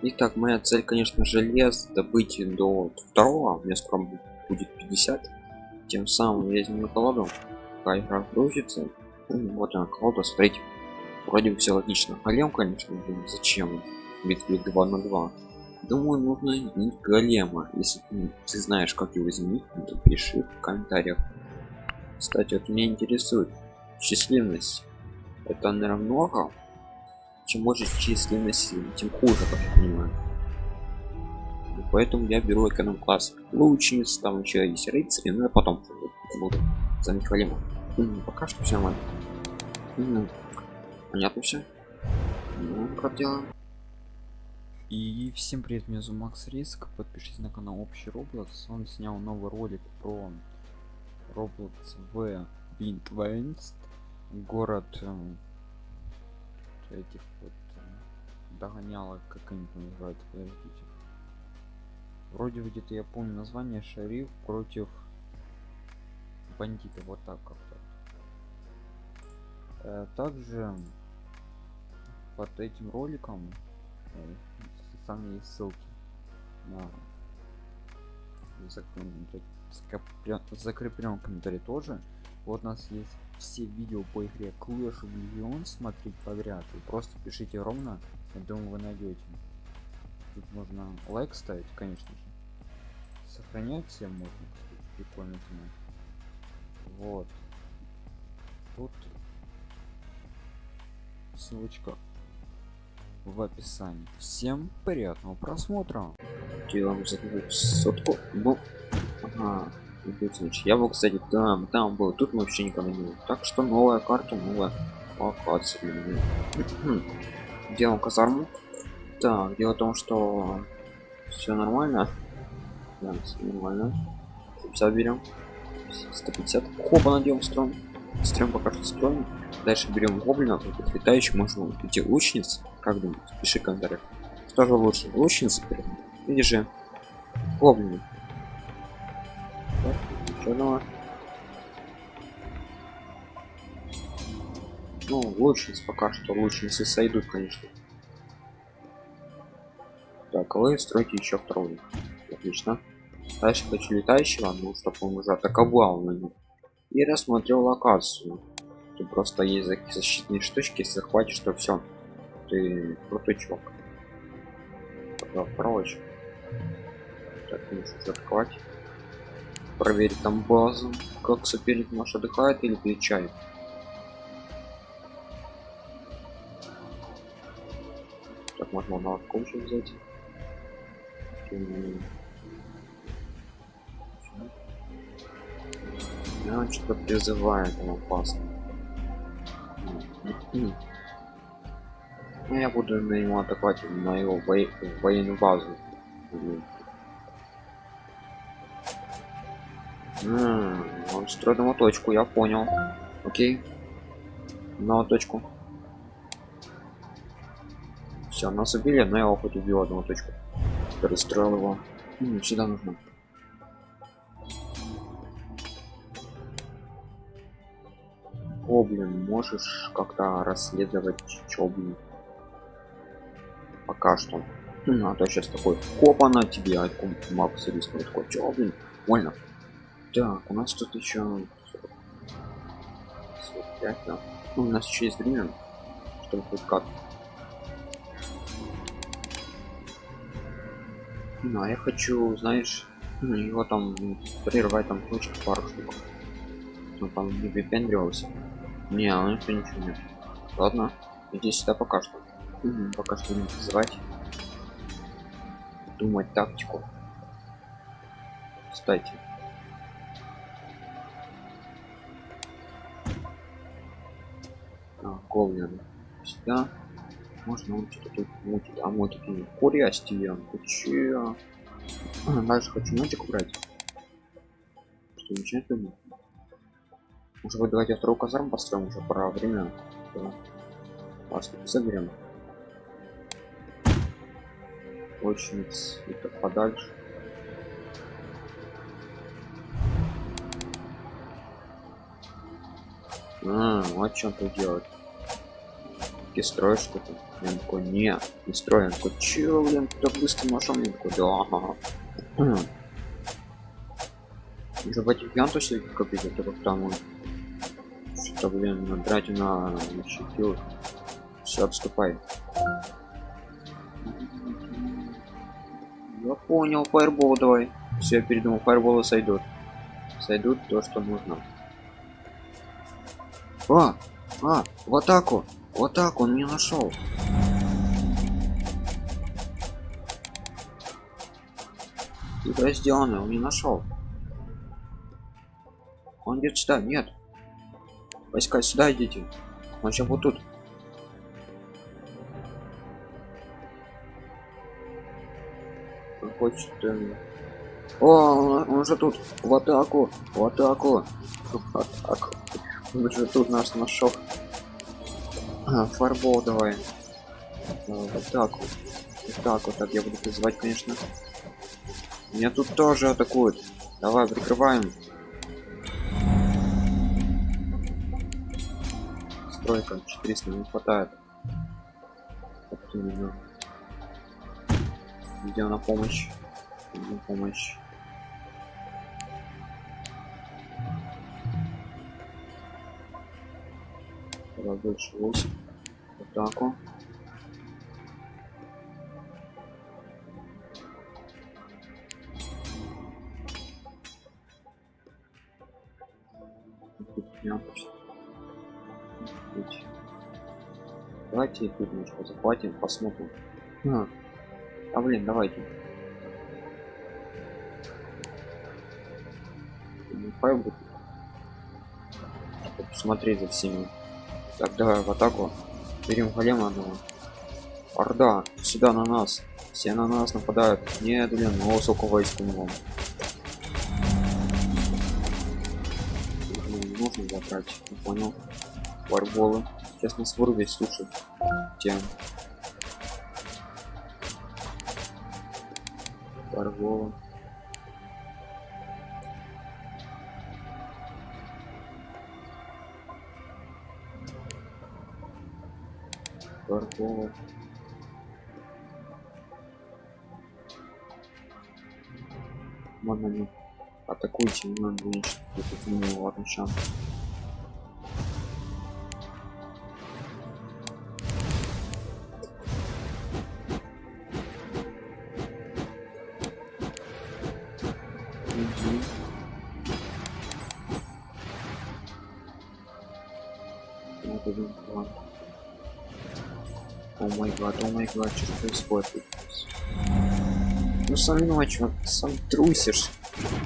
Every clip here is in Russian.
Итак, моя цель, конечно, желез добыть до второго. У меня скоро будет 50. Тем самым я возьму колоду. Пока игра грузится. Вот она колода, смотрите. Вроде бы все логично. Голем, конечно, блин, зачем? Битве 2 на 2. Думаю, нужно изменить голема. Если ты знаешь, как его изменить, то пиши в комментариях. Кстати, вот меня интересует численность. Это, наверное, много чем больше численность тем хуже как я понимаю. И поэтому я беру эконом класс лучниц там еще есть рыцари но я потом буду за михаилом пока что все нормально. Понятно все ну, как дела? И всем привет меня зовут макс риск. Подпишитесь на канал общий roblox он снял новый ролик про roblox в Windlands город эм, этих вот э, догонялок как они там называются подождите. Вроде где-то я помню название шариф против бандитов вот так как-то. Э, также под этим роликом э, сами есть ссылки на закреплен, закреплен комментарий тоже. Вот у нас есть все видео по игре Clash of Legends смотреть подряд. Вы просто пишите ровно, я думаю, вы найдете. Тут можно лайк ставить, конечно же. Сохранять всем можно, кстати, прикольно знать. Вот. Тут ссылочка в описании. Всем приятного просмотра. Делаем сотку. Ну, ага я был кстати там там был тут мы вообще никого не было. Так что новая карта новая локация делаем казарму. Так дело в том что все нормально. Да, все нормально. 50 берем 150 хопа надел строим строим пока что строим дальше берем гоблина тут летающий можно идти лучниц. Как думаете? Пиши комментариях. Что же лучше лучницы или же гоблины черного ну лучниц пока что лучницы сойдут конечно. Так а вы строите еще второй. Отлично. Дальше хочу летающего ну чтобы он уже атаковал на них. И рассмотрел локацию. Тут просто есть защитные штучки если захватишь то все ты крутой чувак. Прочь. Так нужно атаковать проверить там базу как соперник наш отдыхает или перечает. Так можно на коуча взять? Я он что-то призывает он опасно ну, я буду на него атаковать на его военную базу М он строит ему точку, я понял. Окей. На точку. Все, нас убили, но я его хоть убил одну точку. Перестроил его. М сюда нужно. О, блин, можешь как-то расследовать, чё, блин. Пока что. А то сейчас такой, копа на тебе, а рискнул такой, чё, блин, больно. Так, у нас тут еще 45, да. Ну, у нас еще есть время, чтобы хоть как. Ну, а я хочу, знаешь, ну, его там прервать там точку пару штук. Ну, там не выпендривался. Не, он еще ничего нет. Ладно, иди сюда пока что. Угу, пока что не вызывать. Думать тактику. Кстати, Ковлин. Сюда. Можно он что-то тут мутит. А мы такие курясти. Че? А, дальше хочу нотик убрать. Что начинать думать? Может быть давайте вторую казарму построим уже пора время. Вас соберем. Очень это подальше. А, вот чем тут делать таки строишь что-то я такой не не строим такой чё блин так быстро нашел мне такой да ага уже в этих ян точно копить это как там что блин надрать на щитил все отступай. Я понял фаербол давай. Все я передумал фаерболы сойдут сойдут то что нужно. А а в атаку в атаку он не нашел Игра сделана, он не нашел. Он идет сюда, нет. Войска сюда идите. Он сейчас вот тут. Он хочет. Э... О, он, он же тут. В атаку, в атаку, в атаку. Он же тут нас нашел. А, фарбол давай. А, в атаку. Вот так вот, так я буду призывать, конечно. Меня тут тоже атакуют. Давай, прикрываем. Стройка, 400 не хватает. Идем на помощь. На помощь. Больше 8. Атаку. Давайте тут немножко захватим, посмотрим. А, а блин, давайте. Пойду. Посмотреть за всеми. Так, давай в атаку. Берем голема одного. Орда, сюда на нас. Все на нас нападают. Нет, блин, ну сколько войск у него. Нужно забрать, не понял. Варболы. Сейчас нас вырубить, слушай. Тем. Баргола. Баргола. Ладно, не атакуйте, не надо уничтожить эту ладно, шанс. Гад, о май гад, что происходит? Ну сам чувак, сам трусишь,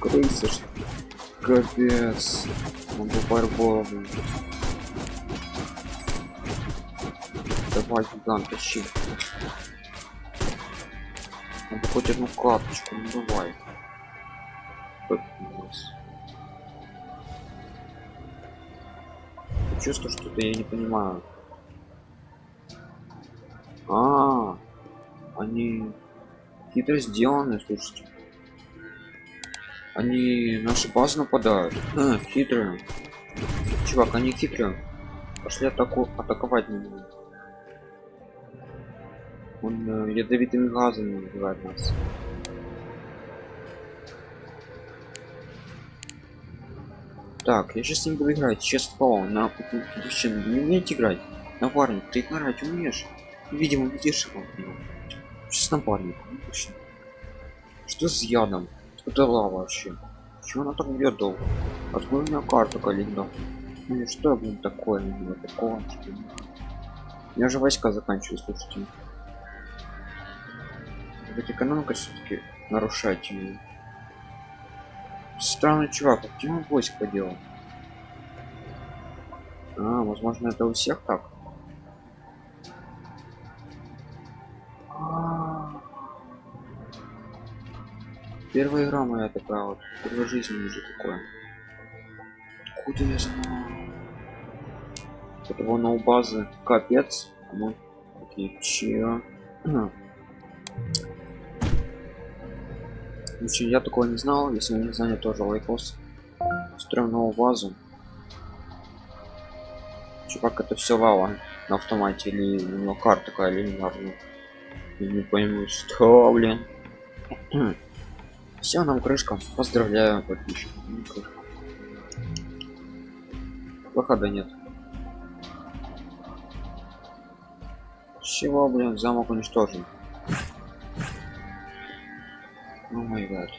крысишь. Капец. Могу фаербола, Давай, гигант, тащи. Надо хоть одну карточку, ну давай. Чувство что-то я не понимаю. А, -а, -а они хитро сделаны, слушайте. Они наши базы нападают. А, хитрые. Чувак, они хитрые. Пошли атаку атаковать на него. Он э, ядовитыми газами убивает нас. Так, я сейчас не буду играть, честно слово, на мужчина, не умеете играть? Напарник, ты играть умеешь? Видимо, видишь его. Сейчас напарник, Что с ядом? Это лава вообще. Чего она так бьет долго? Откуда у меня карта калинда? Ну что, блин, такое? Не такого. У меня же войска заканчиваются, слушайте. Ведь экономика все-таки нарушать ее. Странный чувак, он войск поделал? А, возможно, это у всех так. Первая игра моя такая вот. Первая жизнь уже такое. Откуда я знаю? Это вон у базы капец. А мы такие че? Значит, я такого не знал, если не знаю, тоже лайкос. Строим новую базу. Чувак, это все лава. на автомате или у него карта такая линейная не пойму что блин все нам крышка. Поздравляю подписчиков выхода нет. Чего блин замок уничтожен. Ну мой гад.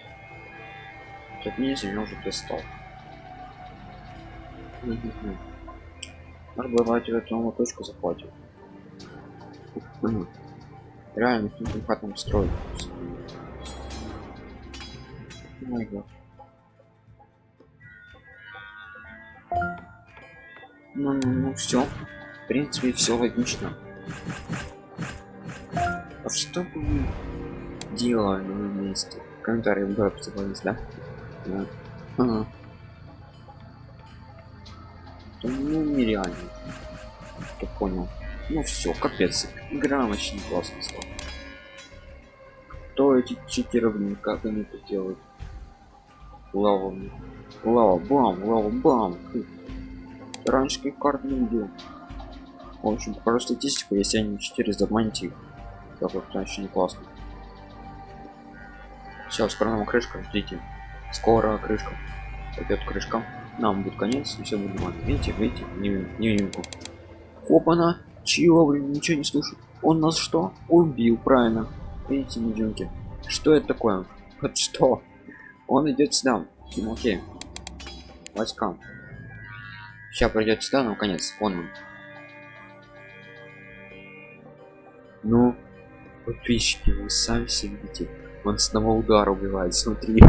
Тут ниже меня уже достал может бывать в эту точку захватим. Реально каким хатом строить гад ну, ну, ну все в принципе все логично. А что бы вы делали месте? Комментарии в обзывались да, да. Ага. Ну нереально. Кто понял. Ну все капец. Игра очень классно стала. Кто эти читеры как они это делают лава лава бам лава бам. Раньше как карт не видел в общем покажу статистику если они 4 заманить их так вот очень классно все скоро нам крышка ждите. Скоро крышка. Пойдет крышка. Нам будет конец и все будет нормально. Видите видите не невидимку опана чего блин ничего не слышу. Он нас что? Убил правильно. Видите невидимки что это такое? Вот что он идет сюда окей войскам сейчас пройдет сюда ну конец он. Ну подписчики вы сами себе видите. Он с одного удара убивает смотри.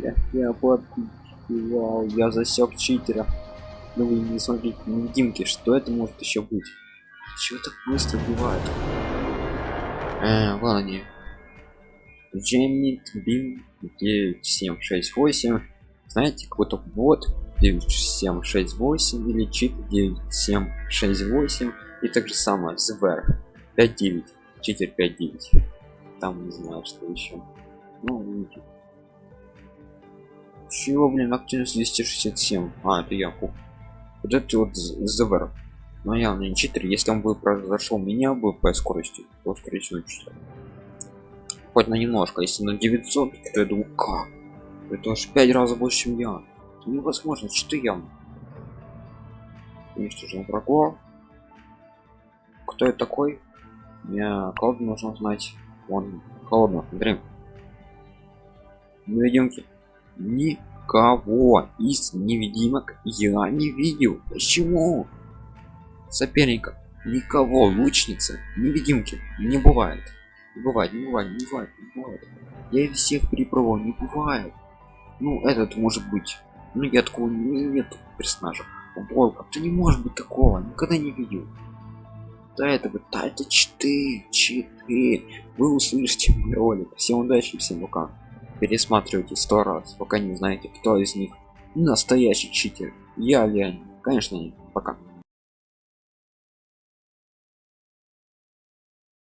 Я, я подписчики вау я засек читера. Ну вы не смотрите невидимки что это может еще быть? Чего так быстро убивает э, ладно не Джеммит Бим 9768 знаете какой-то бот 9768 или чит 9768 и так же самое звер 59 читер 59 там не знаю что еще. Ну чего блин активность 267 а это я вот это вот звер но я не читер если он бы произошел меня бы по скорости то скорее всего читер хоть на немножко если на 900 то я думаю как? Это аж 5 раз больше чем я невозможно что я уничтожен врагов кто это такой? Мне колоду нужно знать. Он холодно смотри невидимки никого из невидимок я не видел. Почему? Соперника никого лучницы невидимки не бывает не бывает не бывает не бывает не бывает. Я всех перепробовал не бывает. Ну этот может быть. Ну я такого не, нет персонажа. Волка ты не может быть такого никогда не видел. Да это вот да это 4 4 вы услышите мой ролик. Всем удачи всем пока. Пересматривайте сто раз пока не знаете кто из них настоящий читер. Я Леонид. Конечно пока